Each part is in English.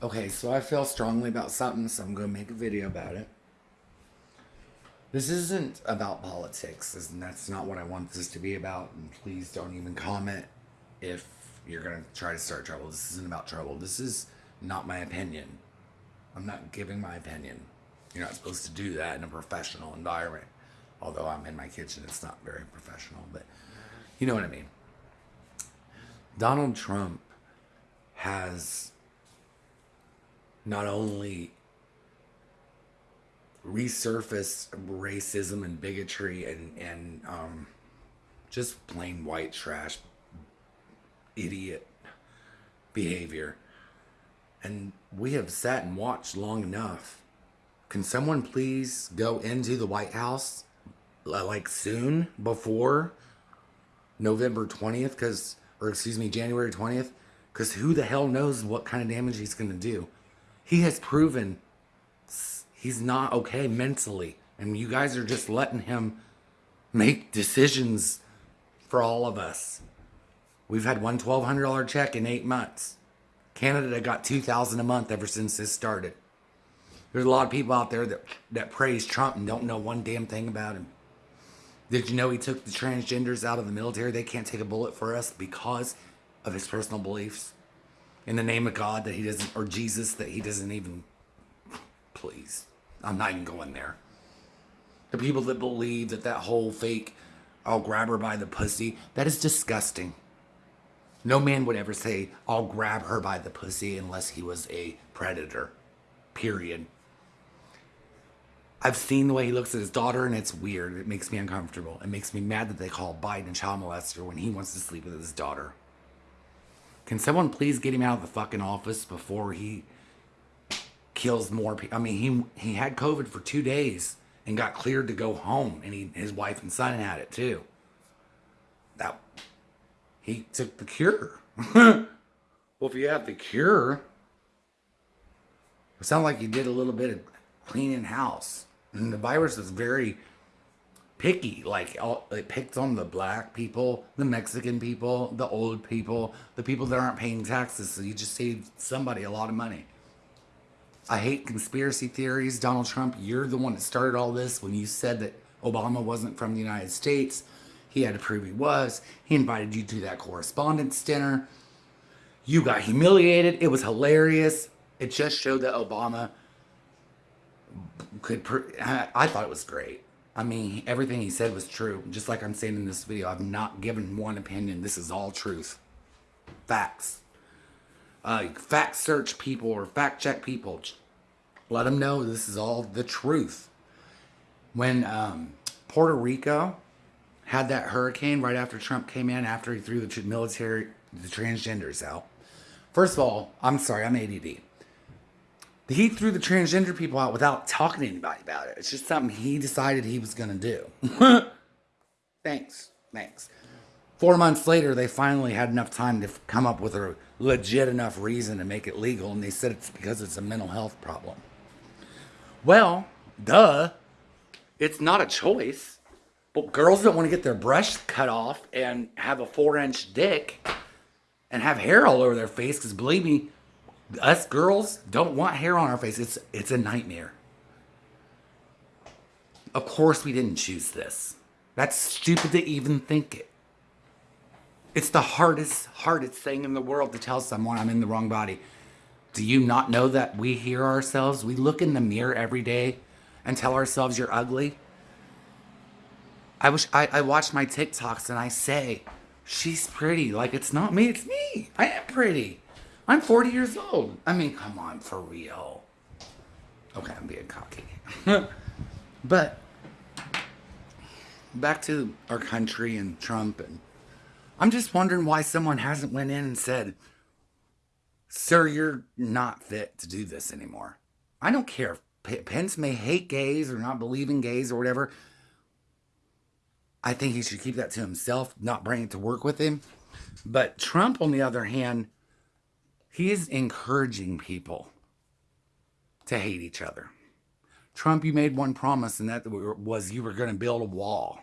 Okay, so I feel strongly about something, so I'm going to make a video about it. This isn't about politics, and that's not what I want this to be about. And please don't even comment if you're going to try to start trouble. This isn't about trouble. This is not my opinion. I'm not giving my opinion. You're not supposed to do that in a professional environment. Although I'm in my kitchen, it's not very professional, but you know what I mean. Donald Trump has not only resurface racism and bigotry and and um, just plain white trash idiot behavior. And we have sat and watched long enough. Can someone please go into the white house like soon before november 20th because or excuse me january 20th because who the hell knows what kind of damage he's going to do he has proven he's not okay mentally. And you guys are just letting him make decisions for all of us. We've had one $1,200 check in eight months. Canada got 2000 a month ever since this started. There's a lot of people out there that, that praise Trump and don't know one damn thing about him. Did you know he took the transgenders out of the military? They can't take a bullet for us because of his personal beliefs in the name of God that he doesn't, or Jesus that he doesn't even, please. I'm not even going there. The people that believe that that whole fake, I'll grab her by the pussy, that is disgusting. No man would ever say, I'll grab her by the pussy unless he was a predator. Period. I've seen the way he looks at his daughter and it's weird. It makes me uncomfortable. It makes me mad that they call Biden a child molester when he wants to sleep with his daughter. Can someone please get him out of the fucking office before he kills more people? I mean, he he had COVID for two days and got cleared to go home, and he his wife and son had it too. That he took the cure. well, if you have the cure, it sounds like you did a little bit of cleaning house, and the virus is very picky. Like all, it picked on the black people, the Mexican people, the old people, the people that aren't paying taxes. So you just saved somebody a lot of money. I hate conspiracy theories. Donald Trump, you're the one that started all this when you said that Obama wasn't from the United States. He had to prove he was. He invited you to that correspondence dinner. You got humiliated. It was hilarious. It just showed that Obama could. I thought it was great. I mean, everything he said was true. Just like I'm saying in this video, I've not given one opinion. This is all truth. Facts. Uh, fact search people or fact check people. Let them know this is all the truth. When um, Puerto Rico had that hurricane right after Trump came in, after he threw the military, the transgenders out. First of all, I'm sorry, I'm ADD he threw the transgender people out without talking to anybody about it. It's just something he decided he was going to do. thanks. Thanks. Four months later, they finally had enough time to come up with a legit enough reason to make it legal, and they said it's because it's a mental health problem. Well, duh. It's not a choice. But girls don't want to get their breasts cut off and have a four inch dick and have hair all over their face because believe me, us girls don't want hair on our face. It's it's a nightmare. Of course we didn't choose this. That's stupid to even think it. It's the hardest, hardest thing in the world to tell someone I'm in the wrong body. Do you not know that we hear ourselves? We look in the mirror every day and tell ourselves you're ugly. I wish I, I watch my TikToks and I say, she's pretty. Like it's not me, it's me. I am pretty. I'm 40 years old. I mean, come on, for real. Okay, I'm being cocky. but back to our country and Trump and I'm just wondering why someone hasn't went in and said, "Sir, you're not fit to do this anymore." I don't care if Pence may hate gays or not believe in gays or whatever. I think he should keep that to himself, not bring it to work with him. But Trump, on the other hand, he is encouraging people to hate each other. Trump, you made one promise, and that was you were going to build a wall.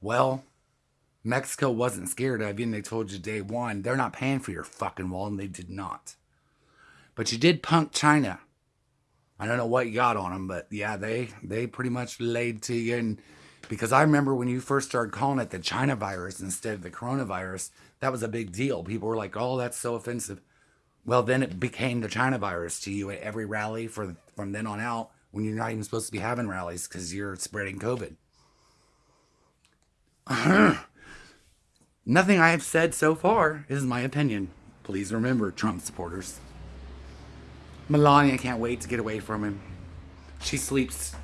Well, Mexico wasn't scared of you, and they told you day one they're not paying for your fucking wall, and they did not. But you did punk China. I don't know what you got on them, but yeah, they they pretty much laid to you. And because I remember when you first started calling it the China virus instead of the coronavirus, that was a big deal. People were like, "Oh, that's so offensive." Well, then it became the China virus to you at every rally for from then on out when you're not even supposed to be having rallies because you're spreading COVID. Nothing I have said so far is my opinion. Please remember, Trump supporters. Melania can't wait to get away from him. She sleeps.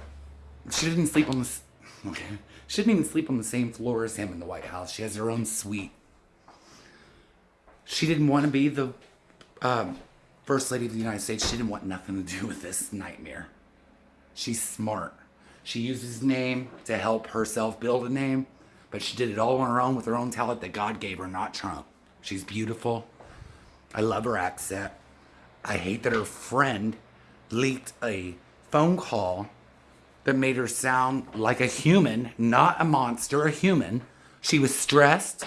She didn't sleep on the. Okay. She didn't even sleep on the same floor as him in the White House. She has her own suite. She didn't want to be the um, First Lady of the United States. She didn't want nothing to do with this nightmare. She's smart. She uses his name to help herself build a name, but she did it all on her own with her own talent that God gave her, not Trump. She's beautiful. I love her accent. I hate that her friend leaked a phone call that made her sound like a human, not a monster, a human. She was stressed.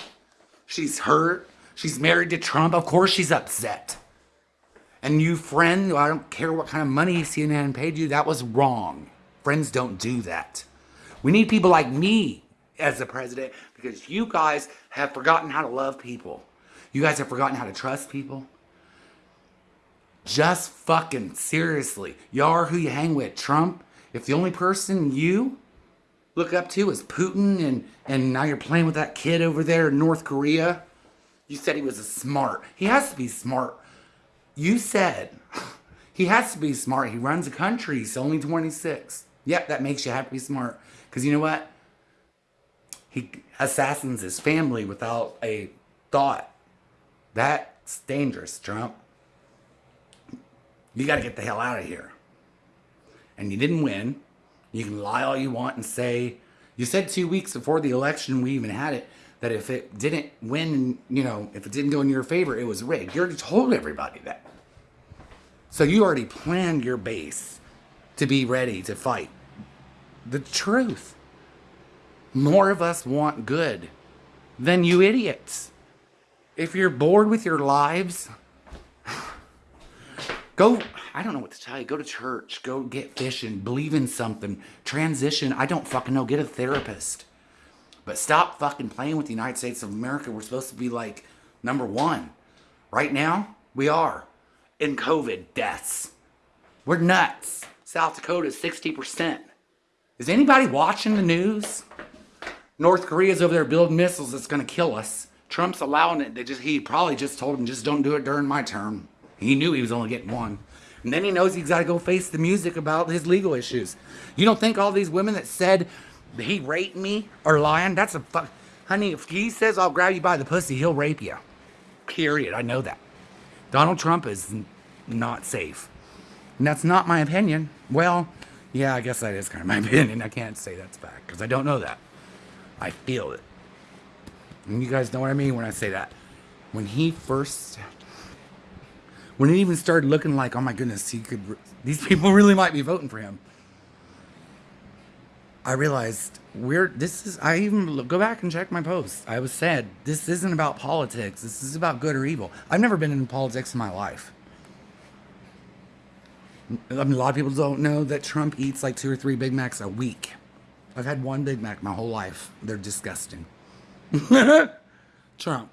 She's hurt. She's married to Trump. Of course she's upset. And you, friend, I don't care what kind of money CNN paid you, that was wrong. Friends don't do that. We need people like me as the president because you guys have forgotten how to love people. You guys have forgotten how to trust people. Just fucking seriously. Y'all are who you hang with. Trump, if the only person you look up to is Putin and, and now you're playing with that kid over there in North Korea, you said he was a smart. He has to be smart. You said he has to be smart. He runs a country. He's only 26. Yep, that makes you have to be smart. Because you know what? He assassins his family without a thought. That's dangerous, Trump. You got to get the hell out of here. And you didn't win. You can lie all you want and say, you said two weeks before the election, we even had it, that if it didn't win, you know, if it didn't go in your favor, it was rigged. You already told everybody that. So you already planned your base to be ready to fight. The truth. More of us want good than you idiots. If you're bored with your lives, go, I don't know what to tell you. Go to church, go get fishing, believe in something, transition. I don't fucking know. Get a therapist. But stop fucking playing with the United States of America. We're supposed to be like number one. Right now, we are in COVID deaths. We're nuts. South Dakota is 60%. Is anybody watching the news? North Korea's over there building missiles that's going to kill us. Trump's allowing it. They just he probably just told him just don't do it during my term. He knew he was only getting one. And then he knows he's got to go face the music about his legal issues. You don't think all these women that said he raped me or lying? That's a fuck. Honey, if he says I'll grab you by the pussy, he'll rape you. Period. I know that. Donald Trump is not safe. And that's not my opinion. Well, yeah, I guess that is kind of my opinion. I can't say that's fact because I don't know that. I feel it. And you guys know what I mean when I say that. When he first, when it even started looking like, oh my goodness, he could, these people really might be voting for him. I realized we're this is I even go back and check my posts. I was said this isn't about politics. This is about good or evil. I've never been in politics in my life. I mean, a lot of people don't know that Trump eats like two or three Big Macs a week. I've had one Big Mac my whole life. They're disgusting. Trump.